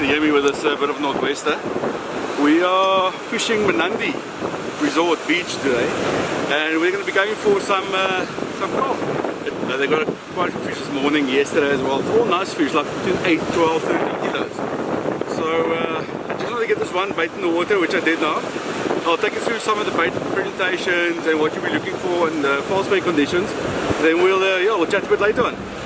can hear me with this uh, bit of northwester. We are fishing Mnandi Resort Beach today and we're going to be going for some uh, some kob. Uh, they got quite a few fish this morning, yesterday as well. It's all nice fish, like between 8, 12, 13 kilos. So uh, I just want to get this one bait in the water, which I did now. I'll take you through some of the bait presentations and what you'll be looking for and the false bait conditions. Then we'll, uh, yeah, we'll chat a bit later on.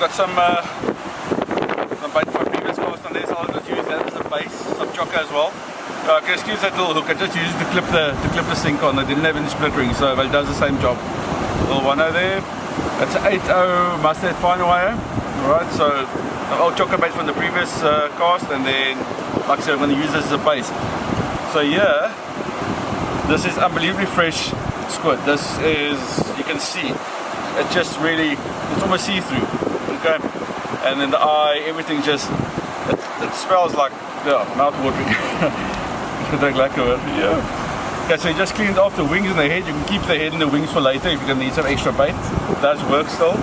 Got some uh, some bait from previous cast on there, so I'll just use that as a base. Some chokka as well. Uh, I can excuse that little hook. I just used to clip the to clip the sink on. I didn't have any split ring, so it does the same job. Little one over there. That's an 8.0 Mustad finer wire. Alright, so old chokka bait from the previous uh, cast, and then, like I said, I'm going to use this as a base. So yeah, this is unbelievably fresh squid. This is, you can see, it just really, it's almost see-through, okay? And in the eye, everything just, it, it smells like, yeah, mouth-watering. Don't like it, yeah. Okay, so you just cleaned off the wings and the head. You can keep the head and the wings for later if you're gonna need some extra bait. It does work still.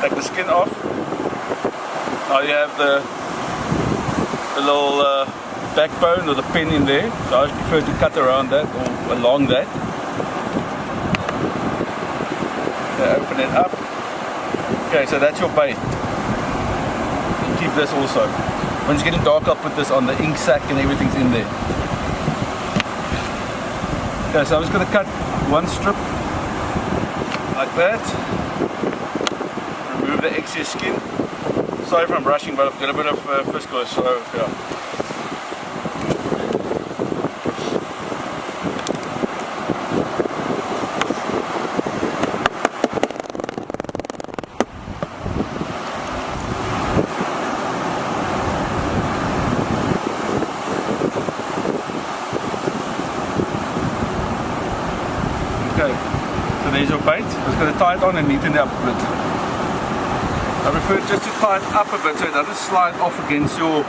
Take the skin off. Now you have the, the little uh, backbone or the pin in there. So I prefer to cut around that or along that. open it up. Okay, so that's your bait. Keep this also. When it's getting dark, I'll put this on the ink sac and everything's in there. Okay, so I'm just going to cut one strip like that. Remove the excess skin. Sorry if I'm rushing, but I've got a bit of uh, fish so yeah. There's your bait. I'm just going to tie it on and neaten it up a bit. I prefer just to tie it up a bit so it doesn't slide off against your,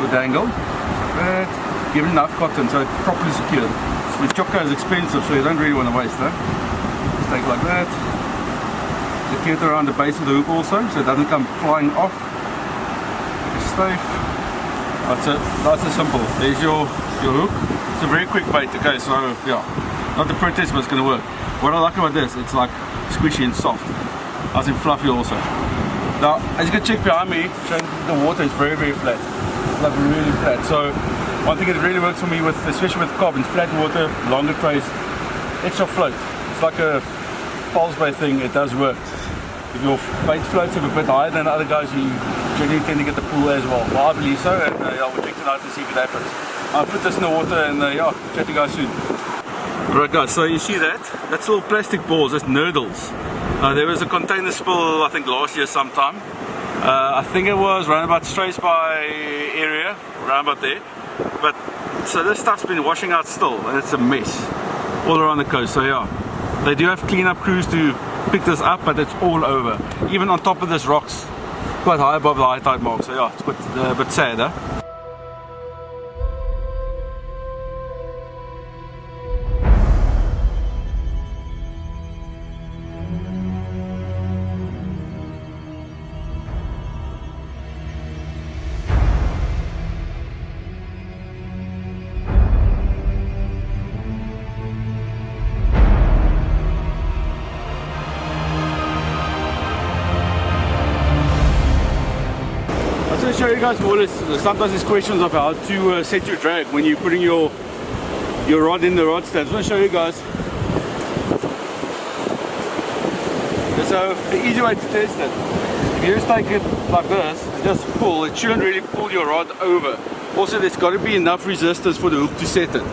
your dangle. But give it enough cotton so it's properly secured. The chokka is expensive so you don't really want to waste that. Just take like that. Secure it around the base of the hook also so it doesn't come flying off. It's safe. That's it. Nice and simple. There's your, your hook. It's a very quick bait, okay, so yeah. Not the prettiest but it's going to work. What I like about this, it's like squishy and soft. As in fluffy also. Now, as you can check behind me, the water is very, very flat. Like really flat. So, one thing that really works for me with, especially with carbon, flat water, longer trays, extra float. It's like a false bait thing, it does work. If your bait floats a bit higher than other guys, you generally tend to get the pool as well. Well, I believe so, and uh, yeah, we'll check tonight to see if it happens. I'll put this in the water and uh, yeah, chat to you guys soon. Right guys, so you see that? That's little plastic balls, that's nurdles. Uh, there was a container spill, I think last year sometime. Uh, I think it was around about Struisbaai area, around about there. But, so this stuff's been washing out still, and it's a mess. All around the coast, so yeah. They do have cleanup crews to pick this up, but it's all over. Even on top of this rocks, quite high above the high tide mark, so yeah, it's quite uh, a bit sad, huh? Guys more sometimes there's questions of how to uh, set your drag when you're putting your your rod in the rod stand. I'm to show you guys. So the easy way to test it, if you just take it like this, just pull, it shouldn't really pull your rod over. Also there's got to be enough resistance for the hook to set it.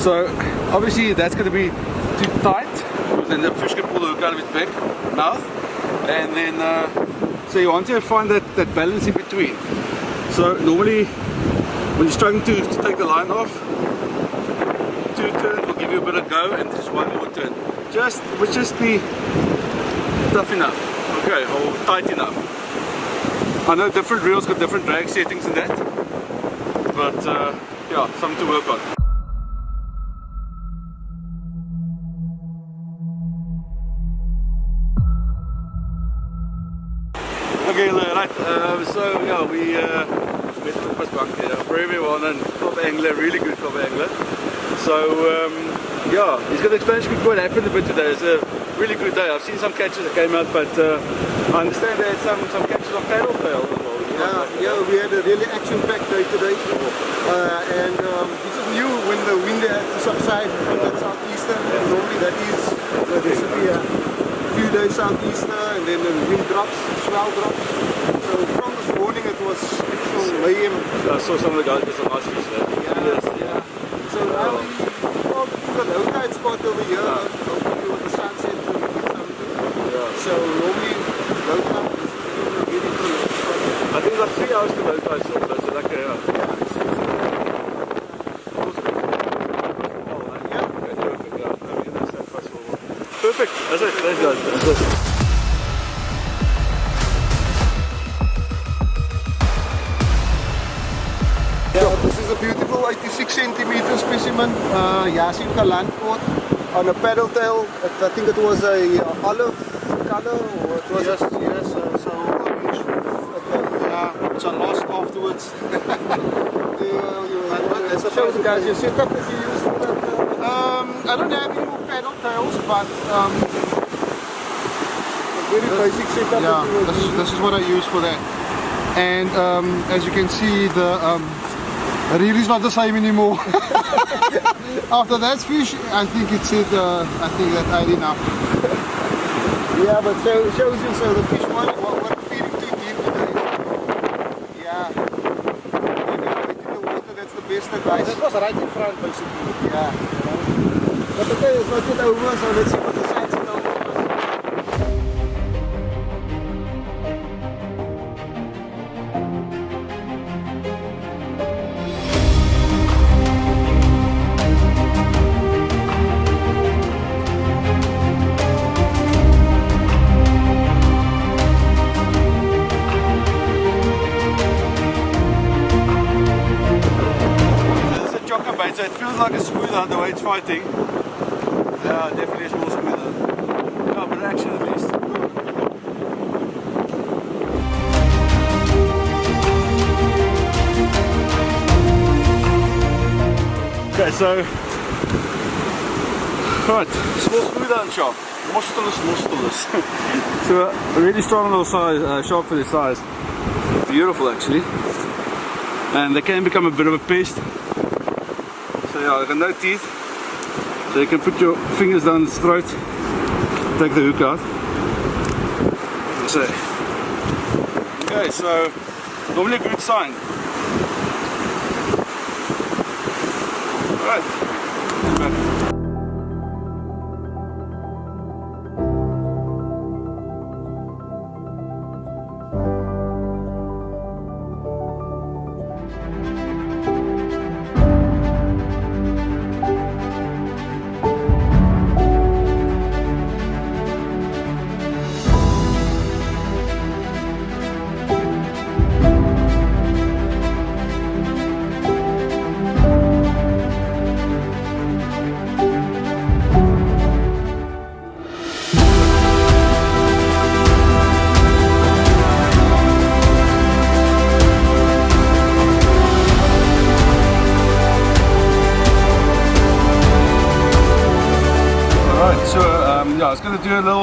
So obviously that's going to be too tight, then the fish can pull the hook out of its back, mouth. and then uh, so you want to find that, that balance in between so normally when you're struggling to, to take the line off two turns will give you a bit of go and just one more turn. Just would just be tough enough. Okay or tight enough. I know different reels got different drag settings in that but uh, yeah something to work on Bank here, very very well top angler, really good top angler. So um, yeah, he's got to explain what happened a bit today. It's a really good day. I've seen some catches that came out, but uh, I understand there some some catches on paddle tail. Yeah, yeah, we had a really action-packed day today, uh, and um, we just knew when the wind had to subside from that southeaster. Normally that is basically a few days southeaster, and then the wind drops, swell drops. So from this morning it was actual mayhem. I saw some of the guys some nice fish there. Yeah, Yes. yeah. So now um, well, we've got low tide spot over here. Hopefully with the sunset we get something. Yeah. So normally low tide is really good. I think like three hours to ride still, so it's like a, uh, yeah. Yeah. Okay, perfect, yeah. No, we can just have fast forward. Perfect, that's it, thanks guys. Uh, Yasinka Landport on a paddle tail. I think it was a uh, olive color or it was Yes, yes, uh, so orange. okay. Yeah, it's a loss afterwards. It's a show the guys your setup that you use for that. Uh, Um, I don't have any more paddle tails, but um, very basic setup yeah, this is, this is what I use for that. And um, as you can see, the um, reel is not the same anymore. After that fish, I think it's it. Uh, I think that I did enough. Yeah, but show, shows you so the fish one what, what feeding too deep today. Yeah. When you it in the water, that's the best advice. That was right in front, basically. Yeah. But okay, it's not yet over, so let's see what so right, it's more smoother and sharp. More stillness, so a really strong little size, uh, shark for this size. Beautiful actually and they can become a bit of a pest. So yeah, they got no teeth. So you can put your fingers down its throat, take the hook out. So, okay, so normally a good sign. Back.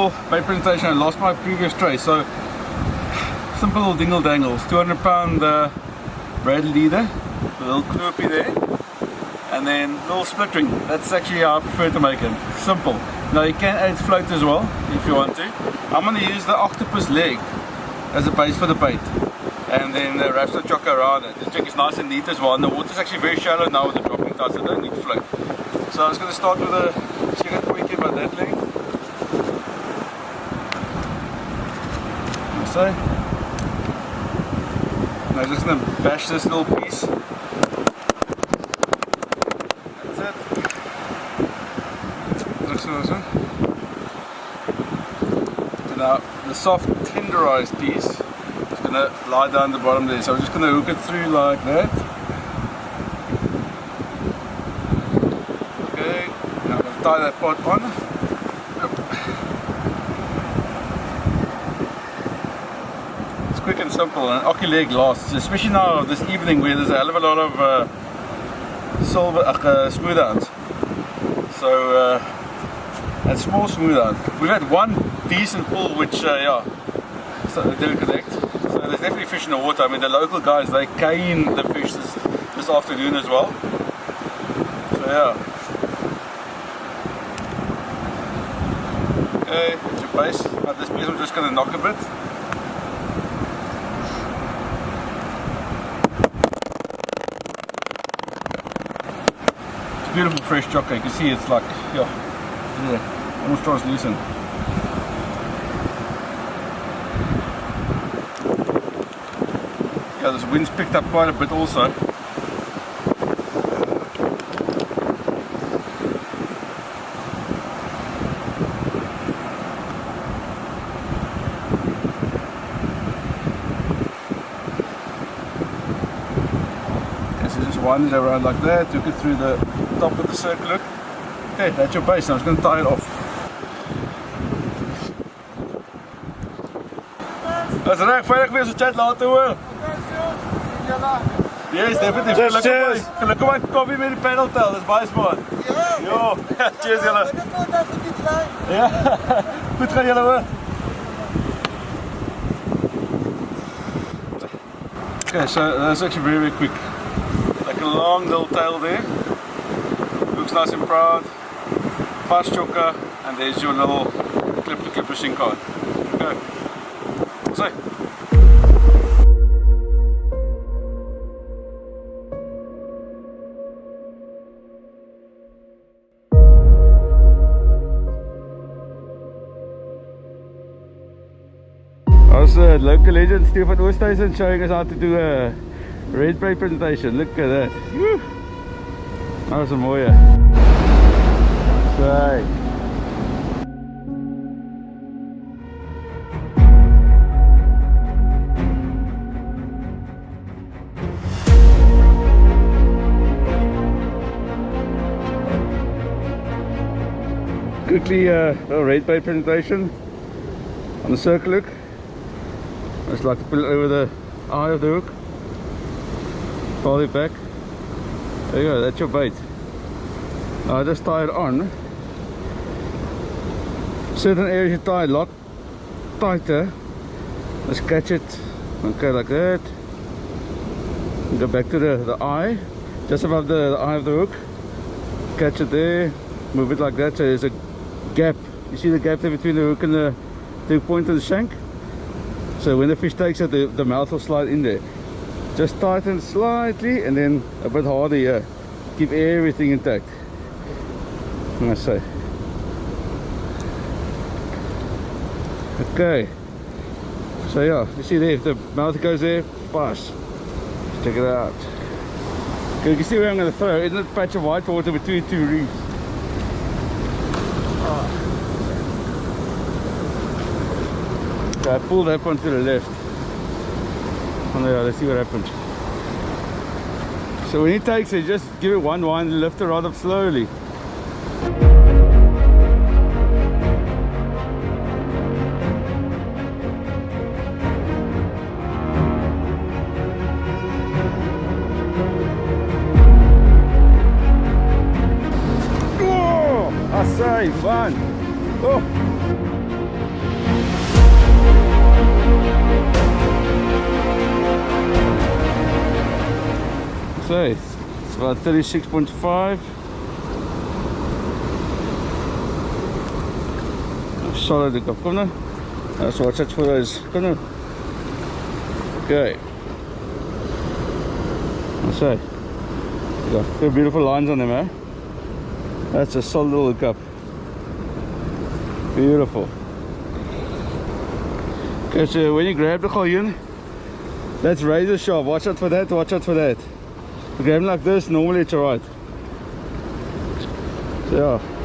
Bait presentation. I lost my previous tray, so simple little dingle dangles. 200 pound uh, braid leader, a little knoopy there, and then little split ring. That's actually how I prefer to make it. Simple. Now you can add float as well if you want to. I'm going to use the octopus leg as a base for the bait. And then uh, wrap some chokka around it. The jig is nice and neat as well. And the water's actually very shallow now with the dropping tides, I don't need float. So I was going to start with a cigarette pointy about that length. Say. Now just gonna bash this little piece. That's it. So now uh, the soft tenderized piece is gonna lie down the bottom there. So I'm just gonna hook it through like that. Okay, now I'm gonna tie that pot on. It's quick and simple Aki leg lasts, especially now this evening where there's a hell of a lot of uh, silver, uh, smoothhound. So, uh, and small smoothhound. We've had one decent pull which, uh, yeah, so didn't connect. So there's definitely fish in the water. I mean, the local guys, they cane the fish this, this afternoon as well. So, yeah. Okay, that's your base. At this place, I'm just going to knock a bit. Beautiful fresh chocolate. You can see it's like, yeah, yeah almost translucent. Yeah, this wind's picked up quite a bit also. Okay, so just wind it around like that, took it through the top of the circle. Okay, that's your base. Now I'm just going to tie it off. Dis reg, veilig wees, ons chat later hoor. Yes, definitief. Cheers, Gelukkig cheers. my- Gelukkig my koffie met die pedal tel, dis baie smart. Jo, cheers julle. Ja. Goed gaan julle hoor. Okay, so that's actually very, very quick. Like a long little tail there. And proud. Fast chokka, and there's your little clip to clip machine card. Okay. So. As a local legend, Stefan Oosthuizen showing us how to do a red bait presentation. Look at that. Woo. Dat was een mooie. Right. Quickly uh, a red plate presentation on the circle hook. I just like to put it over the eye of the hook. Fold it back. There you go, that's your bait. Uh, I just tie it on. Certain areas you tie a lot tighter. Let's catch it. Okay, like that. Go back to the, the eye, just above the, the eye of the hook. Catch it there. Move it like that so there's a gap. You see the gap there between the hook and the, the point of the shank? So when the fish takes it, the, the mouth will slide in there. Just tighten slightly and then uh, a bit harder here. Uh, keep everything intact. I say. Okay. So yeah, you see there, if the mouth goes there, fast. Let's check it out. Okay, you can see where I'm going to throw. Isn't it a patch of white water between two reefs? Okay, I pulled that one to the left. Oh no, let's see what happens. So when he takes it, just give it one wind lift the rod up slowly. Oh, I say, fun. Oh. So it's about 36.5. Solid come now. That's watch out for those. Come now. Okay. So, got beautiful lines on them, eh? That's a solid little hook up. Beautiful. Okay, so when you grab the galjoen, that's razor sharp. Watch out for that, watch out for that. Grab like this, normally it's alright. So yeah.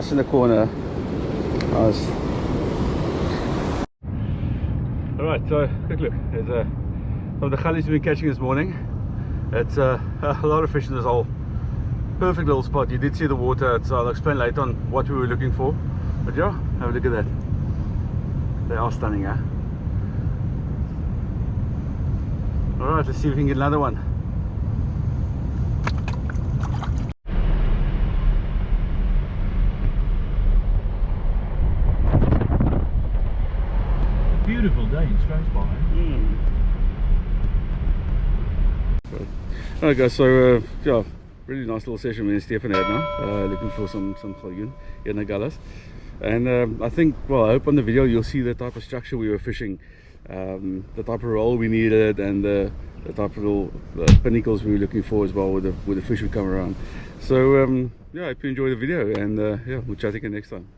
In the corner. Nice. Alright, so quick look. There's a of the gullies we've been catching this morning. It's uh, a lot of fish in this hole. Perfect little spot. You did see the water, so I'll explain later on what we were looking for. But yeah, have a look at that. They are stunning, huh? Alright, let's see if we can get another one. Beautiful day in Strathspire. Alright guys, so uh, yeah, really nice little session and Stefan had now, uh, looking for some some in the Gullas. And um, I think, well, I hope on the video you'll see the type of structure we were fishing, um, the type of roll we needed, and the, the type of little pinnacles we were looking for as well with the, with the fish would come around. So um, yeah, I hope you enjoy the video, and uh, yeah, we'll chat again next time.